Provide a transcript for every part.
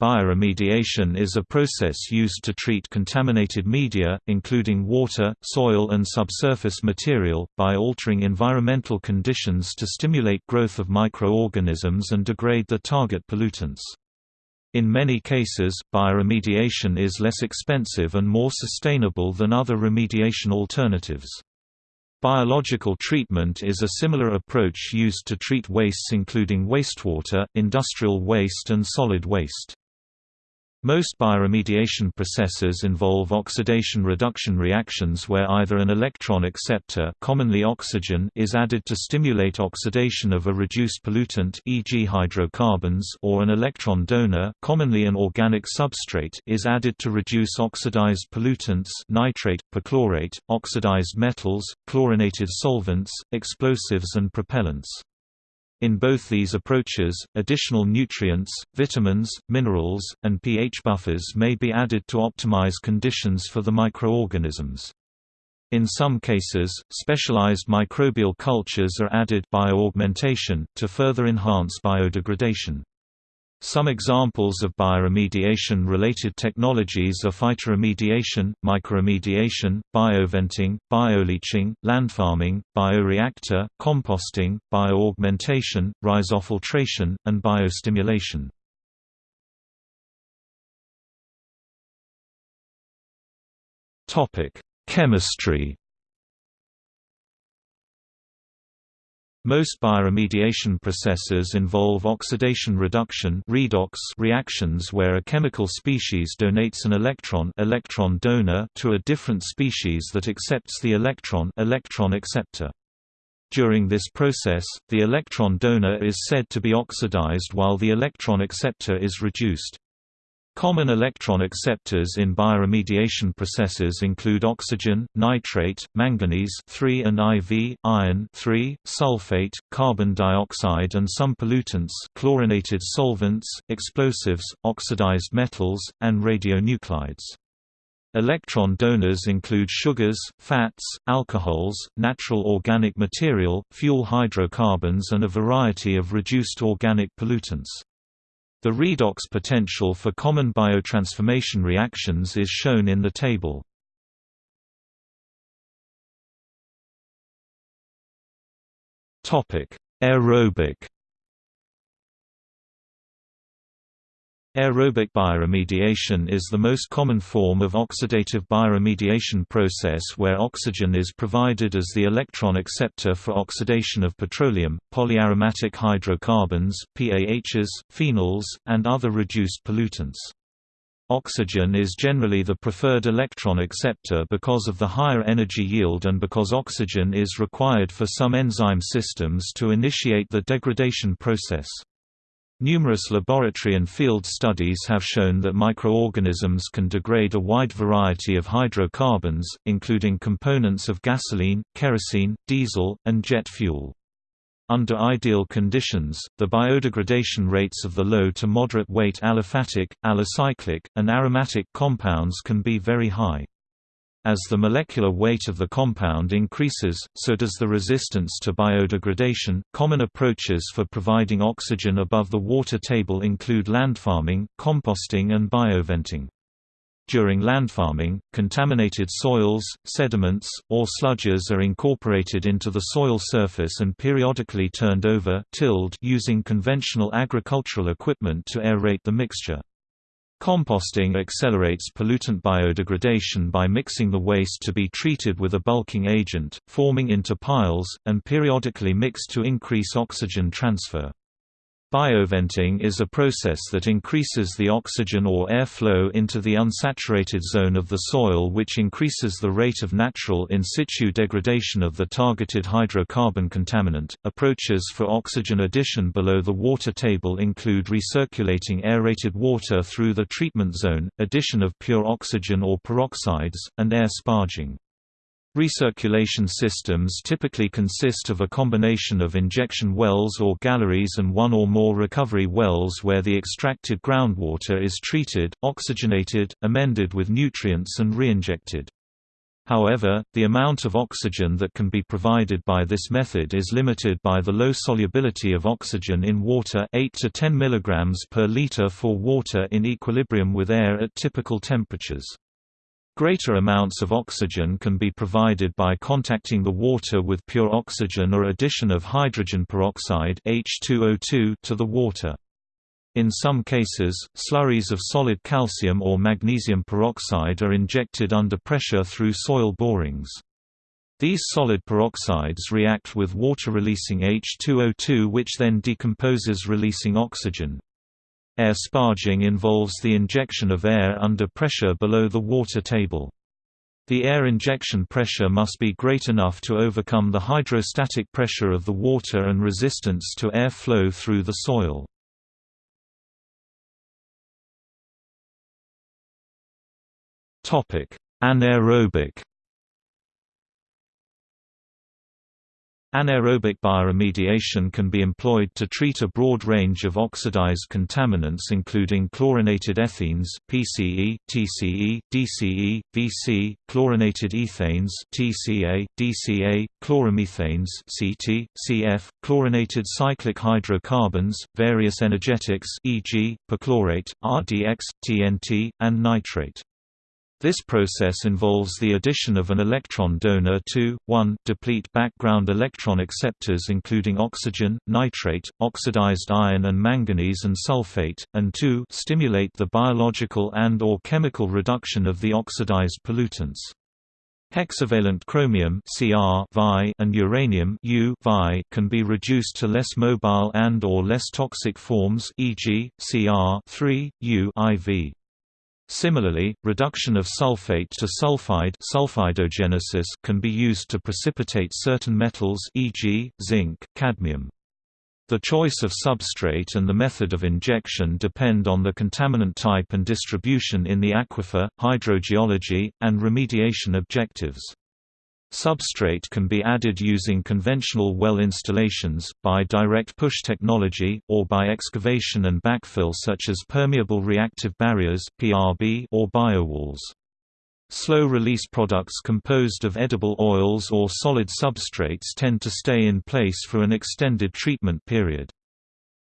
Bioremediation is a process used to treat contaminated media, including water, soil and subsurface material, by altering environmental conditions to stimulate growth of microorganisms and degrade the target pollutants. In many cases, bioremediation is less expensive and more sustainable than other remediation alternatives. Biological treatment is a similar approach used to treat wastes including wastewater, industrial waste and solid waste. Most bioremediation processes involve oxidation-reduction reactions where either an electron acceptor commonly oxygen is added to stimulate oxidation of a reduced pollutant e.g. hydrocarbons or an electron donor commonly an organic substrate is added to reduce oxidized pollutants nitrate, perchlorate, oxidized metals, chlorinated solvents, explosives and propellants. In both these approaches, additional nutrients, vitamins, minerals, and pH buffers may be added to optimize conditions for the microorganisms. In some cases, specialized microbial cultures are added bioaugmentation, to further enhance biodegradation. Some examples of bioremediation-related technologies are phytoremediation, mycoremediation, bioventing, bioleaching, landfarming, bioreactor, composting, bioaugmentation, rhizofiltration, and biostimulation. Chemistry Most bioremediation processes involve oxidation reduction redox reactions where a chemical species donates an electron, electron donor to a different species that accepts the electron, electron acceptor. During this process, the electron donor is said to be oxidized while the electron acceptor is reduced. Common electron acceptors in bioremediation processes include oxygen, nitrate, manganese and IV, iron sulfate, carbon dioxide and some pollutants chlorinated solvents, explosives, oxidized metals, and radionuclides. Electron donors include sugars, fats, alcohols, natural organic material, fuel hydrocarbons and a variety of reduced organic pollutants. The redox potential for common biotransformation reactions is shown in the table. Aerobic Aerobic bioremediation is the most common form of oxidative bioremediation process where oxygen is provided as the electron acceptor for oxidation of petroleum, polyaromatic hydrocarbons, PAHs, phenols, and other reduced pollutants. Oxygen is generally the preferred electron acceptor because of the higher energy yield and because oxygen is required for some enzyme systems to initiate the degradation process. Numerous laboratory and field studies have shown that microorganisms can degrade a wide variety of hydrocarbons, including components of gasoline, kerosene, diesel, and jet fuel. Under ideal conditions, the biodegradation rates of the low to moderate weight aliphatic, alicyclic, and aromatic compounds can be very high. As the molecular weight of the compound increases, so does the resistance to biodegradation. Common approaches for providing oxygen above the water table include landfarming, composting, and bioventing. During landfarming, contaminated soils, sediments, or sludges are incorporated into the soil surface and periodically turned over tilled using conventional agricultural equipment to aerate the mixture. Composting accelerates pollutant biodegradation by mixing the waste to be treated with a bulking agent, forming into piles, and periodically mixed to increase oxygen transfer. Bioventing is a process that increases the oxygen or air flow into the unsaturated zone of the soil which increases the rate of natural in situ degradation of the targeted hydrocarbon contaminant. Approaches for oxygen addition below the water table include recirculating aerated water through the treatment zone, addition of pure oxygen or peroxides, and air sparging. Recirculation systems typically consist of a combination of injection wells or galleries and one or more recovery wells where the extracted groundwater is treated, oxygenated, amended with nutrients and reinjected. However, the amount of oxygen that can be provided by this method is limited by the low solubility of oxygen in water 8 to 10 mg per liter for water in equilibrium with air at typical temperatures. Greater amounts of oxygen can be provided by contacting the water with pure oxygen or addition of hydrogen peroxide H2O2 to the water. In some cases, slurries of solid calcium or magnesium peroxide are injected under pressure through soil borings. These solid peroxides react with water releasing H2O2 which then decomposes releasing oxygen. Air sparging involves the injection of air under pressure below the water table. The air injection pressure must be great enough to overcome the hydrostatic pressure of the water and resistance to air flow through the soil. Anaerobic Anaerobic bioremediation can be employed to treat a broad range of oxidized contaminants including chlorinated ethenes PCE, TCE, DCE, VC, chlorinated ethanes TCA, DCA, chloromethanes CT, CF, chlorinated cyclic hydrocarbons, various energetics e.g., perchlorate, RDX, TNT, and nitrate. This process involves the addition of an electron donor to, 1 deplete background electron acceptors including oxygen, nitrate, oxidized iron and manganese and sulfate, and 2 stimulate the biological and or chemical reduction of the oxidized pollutants. Hexavalent chromium Cr and uranium U can be reduced to less mobile and or less toxic forms e.g., Cr U IV. Similarly, reduction of sulfate to sulfide sulfidogenesis can be used to precipitate certain metals e.g., zinc, cadmium. The choice of substrate and the method of injection depend on the contaminant type and distribution in the aquifer, hydrogeology, and remediation objectives. Substrate can be added using conventional well installations, by direct push technology, or by excavation and backfill such as permeable reactive barriers or biowalls. Slow-release products composed of edible oils or solid substrates tend to stay in place for an extended treatment period.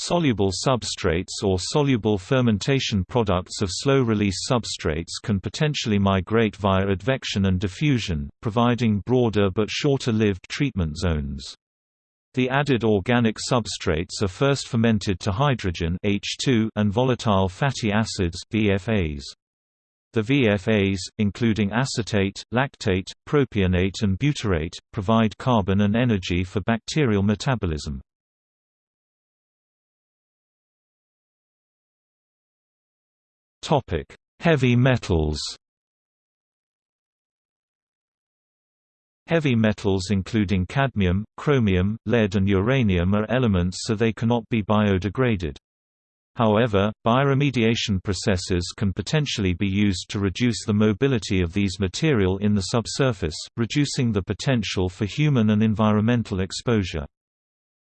Soluble substrates or soluble fermentation products of slow-release substrates can potentially migrate via advection and diffusion, providing broader but shorter-lived treatment zones. The added organic substrates are first fermented to hydrogen H2 and volatile fatty acids VFAs. The VFAs, including acetate, lactate, propionate and butyrate, provide carbon and energy for bacterial metabolism. Topic: Heavy metals. Heavy metals including cadmium, chromium, lead and uranium are elements so they cannot be biodegraded. However, bioremediation processes can potentially be used to reduce the mobility of these material in the subsurface, reducing the potential for human and environmental exposure.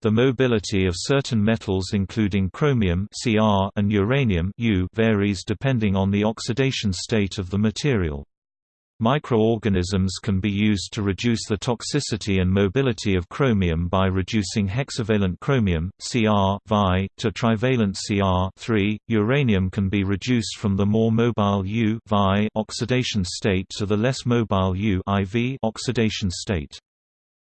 The mobility of certain metals including chromium Cr and uranium U varies depending on the oxidation state of the material. Microorganisms can be used to reduce the toxicity and mobility of chromium by reducing hexavalent chromium Cr Vi to trivalent Cr Uranium can be reduced from the more mobile U Vi oxidation state to the less mobile U IV oxidation state.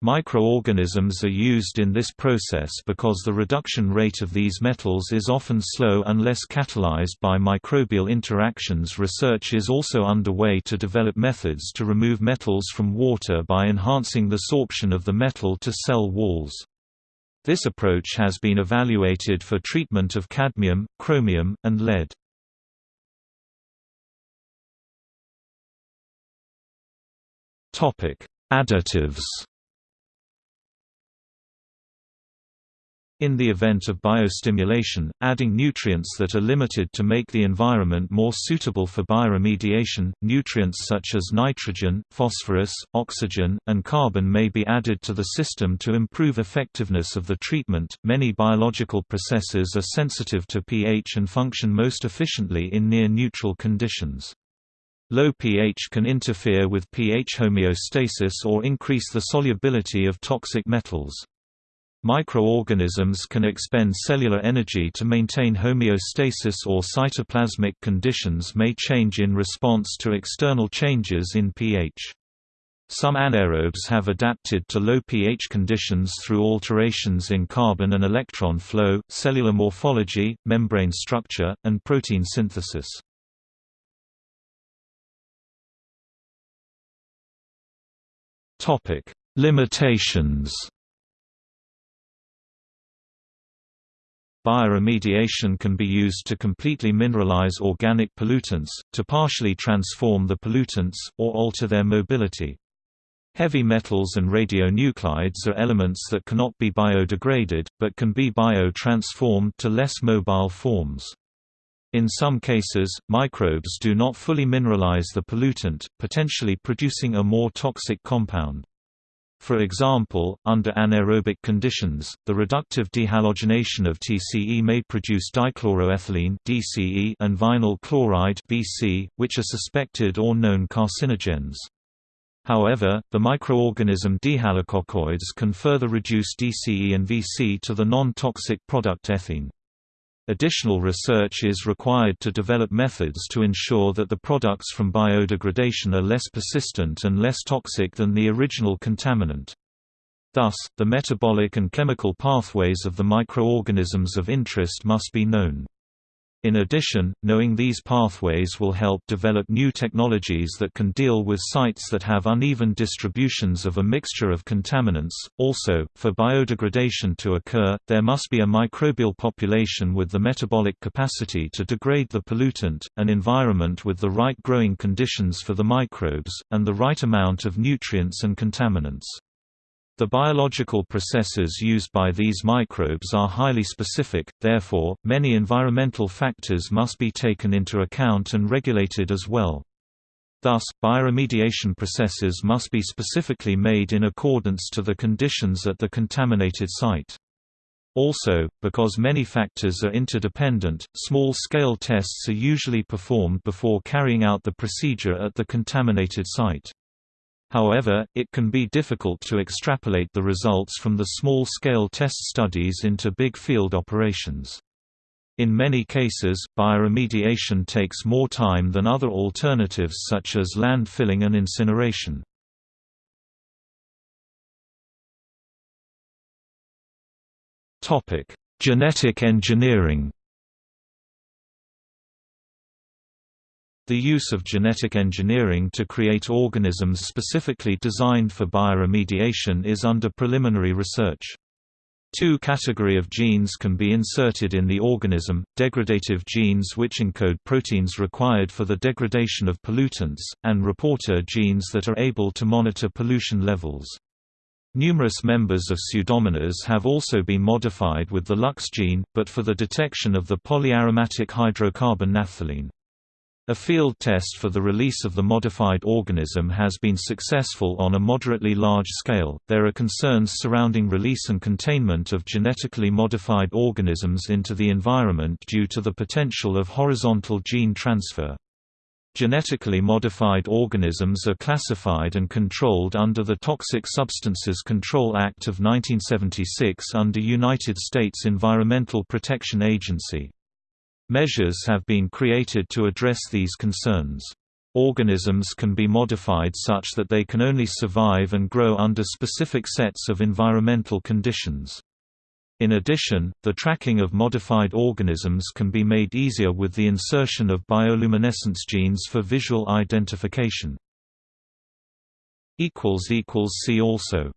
Microorganisms are used in this process because the reduction rate of these metals is often slow unless catalyzed by microbial interactions. Research is also underway to develop methods to remove metals from water by enhancing the sorption of the metal to cell walls. This approach has been evaluated for treatment of cadmium, chromium, and lead. Topic: Additives In the event of biostimulation, adding nutrients that are limited to make the environment more suitable for bioremediation, nutrients such as nitrogen, phosphorus, oxygen, and carbon may be added to the system to improve effectiveness of the treatment. Many biological processes are sensitive to pH and function most efficiently in near neutral conditions. Low pH can interfere with pH homeostasis or increase the solubility of toxic metals. Microorganisms can expend cellular energy to maintain homeostasis or cytoplasmic conditions may change in response to external changes in pH. Some anaerobes have adapted to low pH conditions through alterations in carbon and electron flow, cellular morphology, membrane structure, and protein synthesis. Limitations. Bioremediation can be used to completely mineralize organic pollutants, to partially transform the pollutants, or alter their mobility. Heavy metals and radionuclides are elements that cannot be biodegraded, but can be bio-transformed to less mobile forms. In some cases, microbes do not fully mineralize the pollutant, potentially producing a more toxic compound. For example, under anaerobic conditions, the reductive dehalogenation of TCE may produce dichloroethylene DCE and vinyl chloride which are suspected or known carcinogens. However, the microorganism Dehalococcoides can further reduce DCE and VC to the non-toxic product ethene. Additional research is required to develop methods to ensure that the products from biodegradation are less persistent and less toxic than the original contaminant. Thus, the metabolic and chemical pathways of the microorganisms of interest must be known. In addition, knowing these pathways will help develop new technologies that can deal with sites that have uneven distributions of a mixture of contaminants. Also, for biodegradation to occur, there must be a microbial population with the metabolic capacity to degrade the pollutant, an environment with the right growing conditions for the microbes, and the right amount of nutrients and contaminants. The biological processes used by these microbes are highly specific, therefore, many environmental factors must be taken into account and regulated as well. Thus, bioremediation processes must be specifically made in accordance to the conditions at the contaminated site. Also, because many factors are interdependent, small-scale tests are usually performed before carrying out the procedure at the contaminated site. However, it can be difficult to extrapolate the results from the small-scale test studies into big field operations. In many cases, bioremediation takes more time than other alternatives such as landfilling and incineration. Genetic engineering The use of genetic engineering to create organisms specifically designed for bioremediation is under preliminary research. Two category of genes can be inserted in the organism, degradative genes which encode proteins required for the degradation of pollutants, and reporter genes that are able to monitor pollution levels. Numerous members of Pseudomonas have also been modified with the LUX gene, but for the detection of the polyaromatic hydrocarbon naphthalene. A field test for the release of the modified organism has been successful on a moderately large scale. There are concerns surrounding release and containment of genetically modified organisms into the environment due to the potential of horizontal gene transfer. Genetically modified organisms are classified and controlled under the Toxic Substances Control Act of 1976 under United States Environmental Protection Agency. Measures have been created to address these concerns. Organisms can be modified such that they can only survive and grow under specific sets of environmental conditions. In addition, the tracking of modified organisms can be made easier with the insertion of bioluminescence genes for visual identification. See also